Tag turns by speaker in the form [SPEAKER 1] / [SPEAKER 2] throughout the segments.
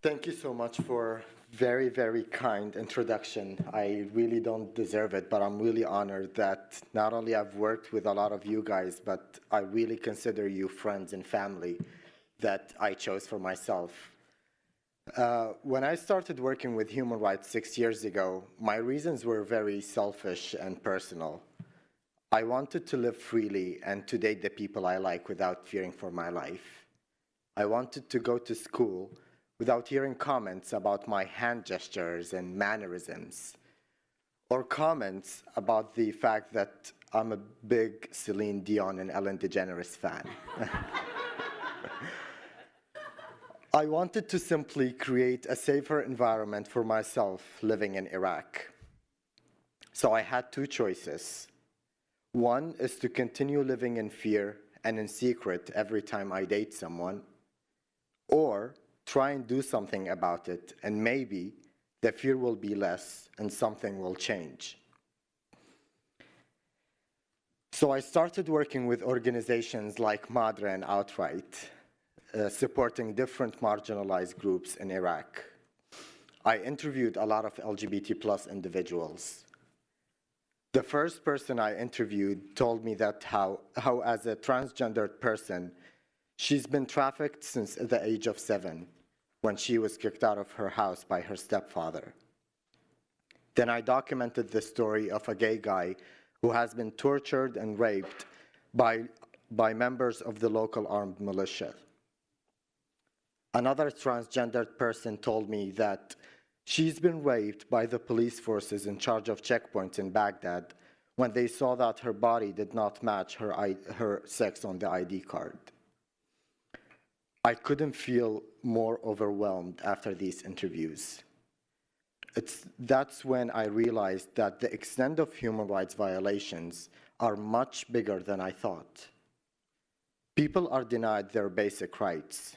[SPEAKER 1] Thank you so much for very, very kind introduction. I really don't deserve it, but I'm really honored that not only I've worked with a lot of you guys, but I really consider you friends and family that I chose for myself. Uh, when I started working with human rights six years ago, my reasons were very selfish and personal. I wanted to live freely and to date the people I like without fearing for my life. I wanted to go to school without hearing comments about my hand gestures and mannerisms, or comments about the fact that I'm a big Celine Dion and Ellen DeGeneres fan. I wanted to simply create a safer environment for myself living in Iraq. So I had two choices. One is to continue living in fear and in secret every time I date someone, or try and do something about it, and maybe the fear will be less and something will change. So I started working with organizations like Madre and Outright, uh, supporting different marginalized groups in Iraq. I interviewed a lot of LGBT plus individuals. The first person I interviewed told me that how, how as a transgendered person, she's been trafficked since the age of seven when she was kicked out of her house by her stepfather. Then I documented the story of a gay guy who has been tortured and raped by, by members of the local armed militia. Another transgendered person told me that she's been raped by the police forces in charge of checkpoints in Baghdad when they saw that her body did not match her, her sex on the ID card. I couldn't feel more overwhelmed after these interviews. It's, that's when I realized that the extent of human rights violations are much bigger than I thought. People are denied their basic rights.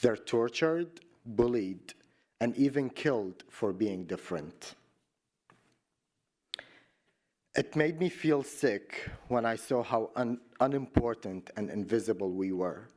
[SPEAKER 1] They're tortured, bullied, and even killed for being different. It made me feel sick when I saw how un unimportant and invisible we were.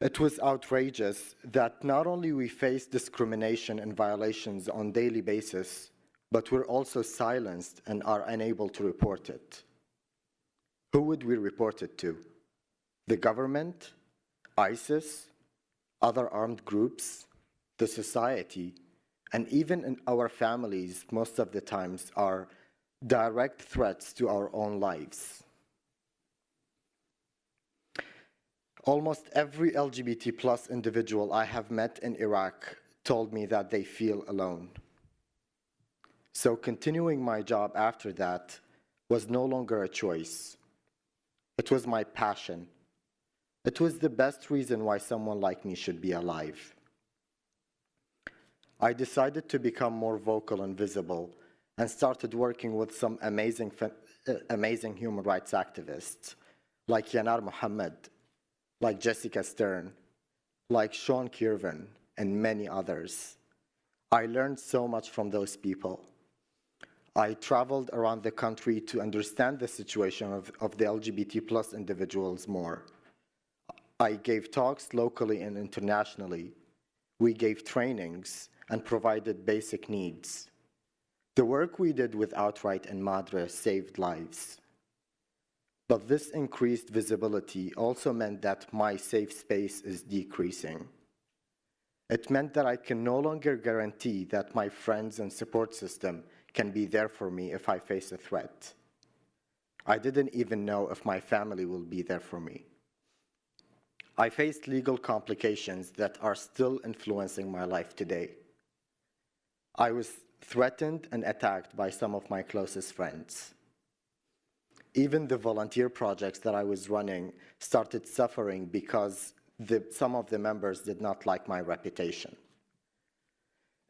[SPEAKER 1] It was outrageous that not only we face discrimination and violations on daily basis, but we're also silenced and are unable to report it. Who would we report it to? The government? ISIS? Other armed groups? The society? And even in our families, most of the times, are direct threats to our own lives. Almost every LGBT plus individual I have met in Iraq told me that they feel alone. So continuing my job after that was no longer a choice. It was my passion. It was the best reason why someone like me should be alive. I decided to become more vocal and visible and started working with some amazing, uh, amazing human rights activists like Yanar Mohammed like Jessica Stern, like Sean Kirvan, and many others. I learned so much from those people. I traveled around the country to understand the situation of, of the LGBT plus individuals more. I gave talks locally and internationally. We gave trainings and provided basic needs. The work we did with Outright and Madre saved lives. But this increased visibility also meant that my safe space is decreasing. It meant that I can no longer guarantee that my friends and support system can be there for me if I face a threat. I didn't even know if my family will be there for me. I faced legal complications that are still influencing my life today. I was threatened and attacked by some of my closest friends even the volunteer projects that I was running started suffering because the, some of the members did not like my reputation.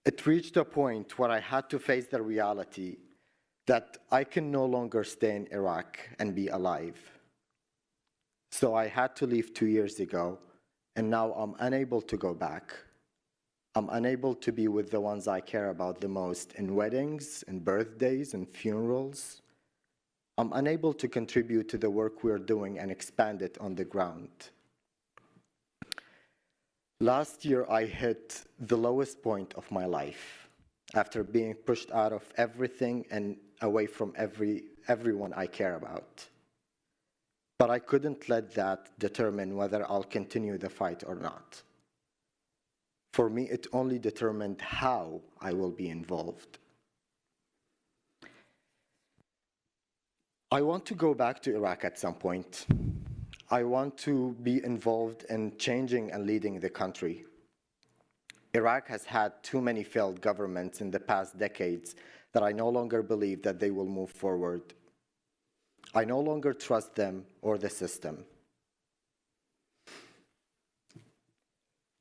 [SPEAKER 1] It reached a point where I had to face the reality that I can no longer stay in Iraq and be alive. So I had to leave two years ago, and now I'm unable to go back. I'm unable to be with the ones I care about the most in weddings, and birthdays, and funerals. I'm unable to contribute to the work we're doing and expand it on the ground. Last year, I hit the lowest point of my life after being pushed out of everything and away from every, everyone I care about. But I couldn't let that determine whether I'll continue the fight or not. For me, it only determined how I will be involved. I want to go back to Iraq at some point. I want to be involved in changing and leading the country. Iraq has had too many failed governments in the past decades that I no longer believe that they will move forward. I no longer trust them or the system.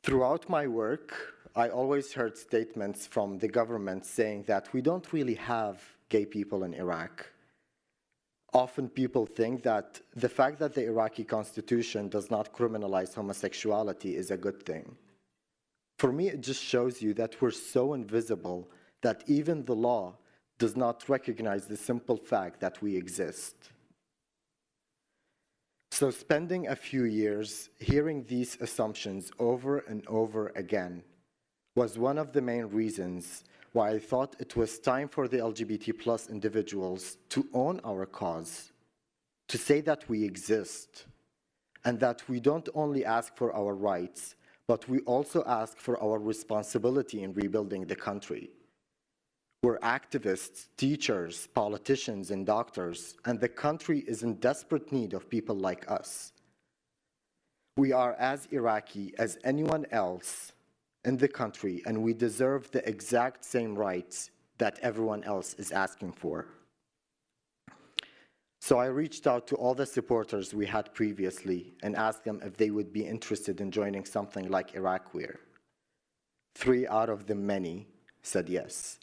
[SPEAKER 1] Throughout my work, I always heard statements from the government saying that we don't really have gay people in Iraq. Often people think that the fact that the Iraqi constitution does not criminalize homosexuality is a good thing. For me, it just shows you that we're so invisible that even the law does not recognize the simple fact that we exist. So spending a few years hearing these assumptions over and over again was one of the main reasons why I thought it was time for the LGBT plus individuals to own our cause, to say that we exist, and that we don't only ask for our rights, but we also ask for our responsibility in rebuilding the country. We're activists, teachers, politicians, and doctors, and the country is in desperate need of people like us. We are as Iraqi as anyone else in the country, and we deserve the exact same rights that everyone else is asking for. So I reached out to all the supporters we had previously and asked them if they would be interested in joining something like IraQueer. Three out of the many said yes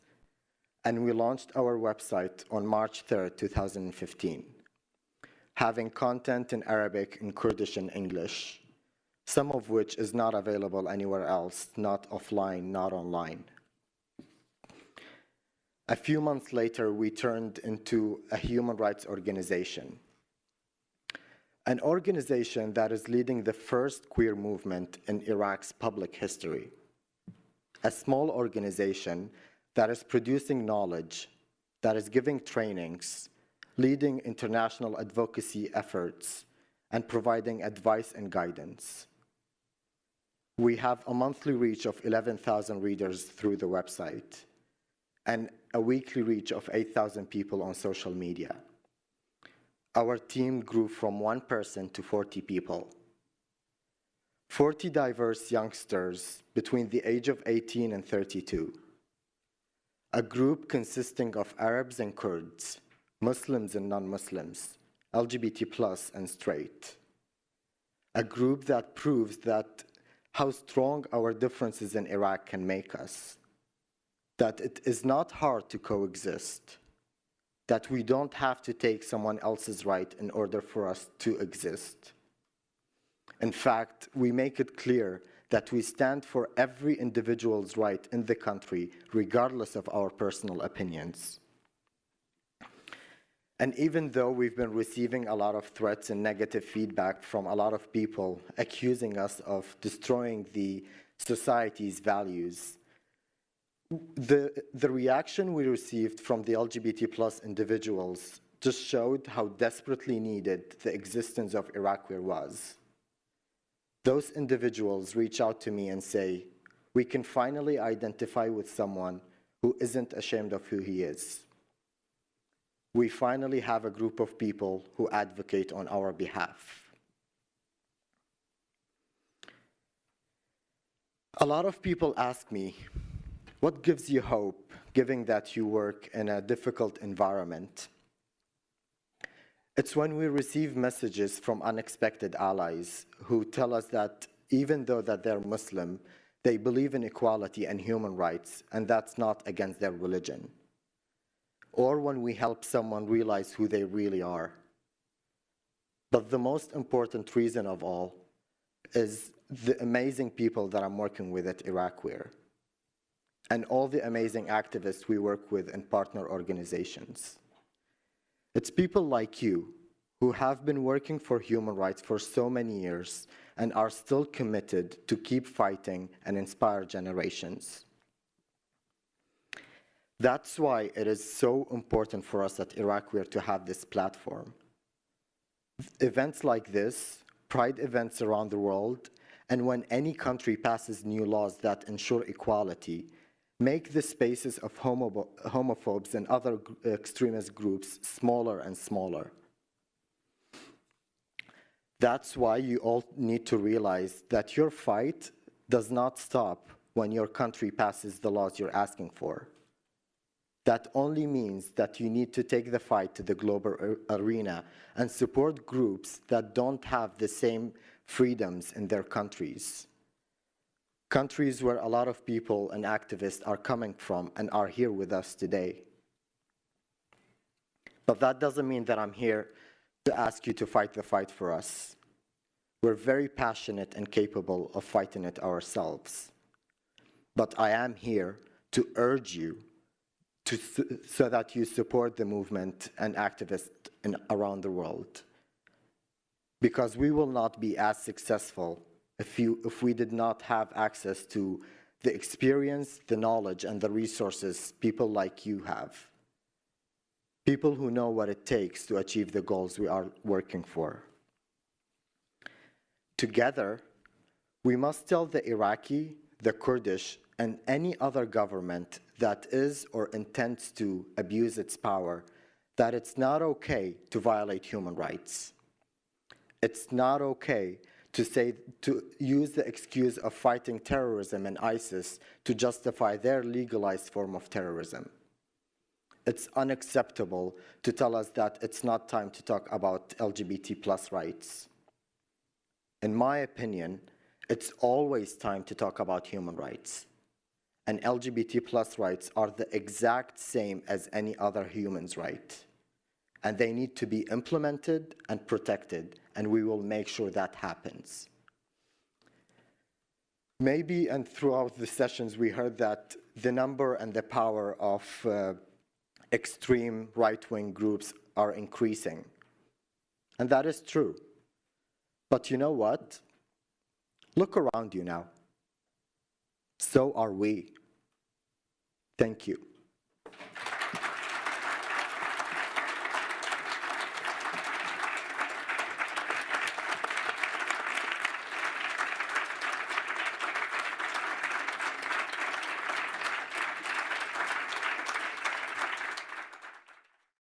[SPEAKER 1] and we launched our website on March 3, 2015, having content in Arabic and Kurdish and English, some of which is not available anywhere else, not offline, not online. A few months later, we turned into a human rights organization, an organization that is leading the first queer movement in Iraq's public history. A small organization that is producing knowledge, that is giving trainings, leading international advocacy efforts, and providing advice and guidance. We have a monthly reach of 11,000 readers through the website and a weekly reach of 8,000 people on social media. Our team grew from one person to 40 people. 40 diverse youngsters between the age of 18 and 32 a group consisting of Arabs and Kurds, Muslims and non-Muslims, LGBT plus and straight. A group that proves that how strong our differences in Iraq can make us, that it is not hard to coexist, that we don't have to take someone else's right in order for us to exist. In fact, we make it clear that we stand for every individual's right in the country, regardless of our personal opinions. And even though we've been receiving a lot of threats and negative feedback from a lot of people accusing us of destroying the society's values, the, the reaction we received from the LGBT plus individuals just showed how desperately needed the existence of IraQueer was those individuals reach out to me and say, we can finally identify with someone who isn't ashamed of who he is. We finally have a group of people who advocate on our behalf. A lot of people ask me, what gives you hope, given that you work in a difficult environment? It's when we receive messages from unexpected allies who tell us that even though that they're Muslim, they believe in equality and human rights, and that's not against their religion. Or when we help someone realize who they really are. But the most important reason of all is the amazing people that I'm working with at IraQueer and all the amazing activists we work with in partner organizations. It's people like you who have been working for human rights for so many years and are still committed to keep fighting and inspire generations. That's why it is so important for us at IraQueer to have this platform. Events like this, pride events around the world, and when any country passes new laws that ensure equality, make the spaces of homo homophobes and other extremist groups smaller and smaller. That's why you all need to realize that your fight does not stop when your country passes the laws you're asking for. That only means that you need to take the fight to the global arena and support groups that don't have the same freedoms in their countries countries where a lot of people and activists are coming from and are here with us today. But that doesn't mean that I'm here to ask you to fight the fight for us. We're very passionate and capable of fighting it ourselves. But I am here to urge you to, so that you support the movement and activists in, around the world. Because we will not be as successful if, you, if we did not have access to the experience, the knowledge, and the resources people like you have. People who know what it takes to achieve the goals we are working for. Together, we must tell the Iraqi, the Kurdish, and any other government that is or intends to abuse its power that it's not okay to violate human rights. It's not okay to say to use the excuse of fighting terrorism and ISIS to justify their legalized form of terrorism. It's unacceptable to tell us that it's not time to talk about LGBT plus rights. In my opinion, it's always time to talk about human rights. And LGBT plus rights are the exact same as any other human's right and they need to be implemented and protected, and we will make sure that happens. Maybe, and throughout the sessions, we heard that the number and the power of uh, extreme right-wing groups are increasing. And that is true. But you know what? Look around you now. So are we. Thank you.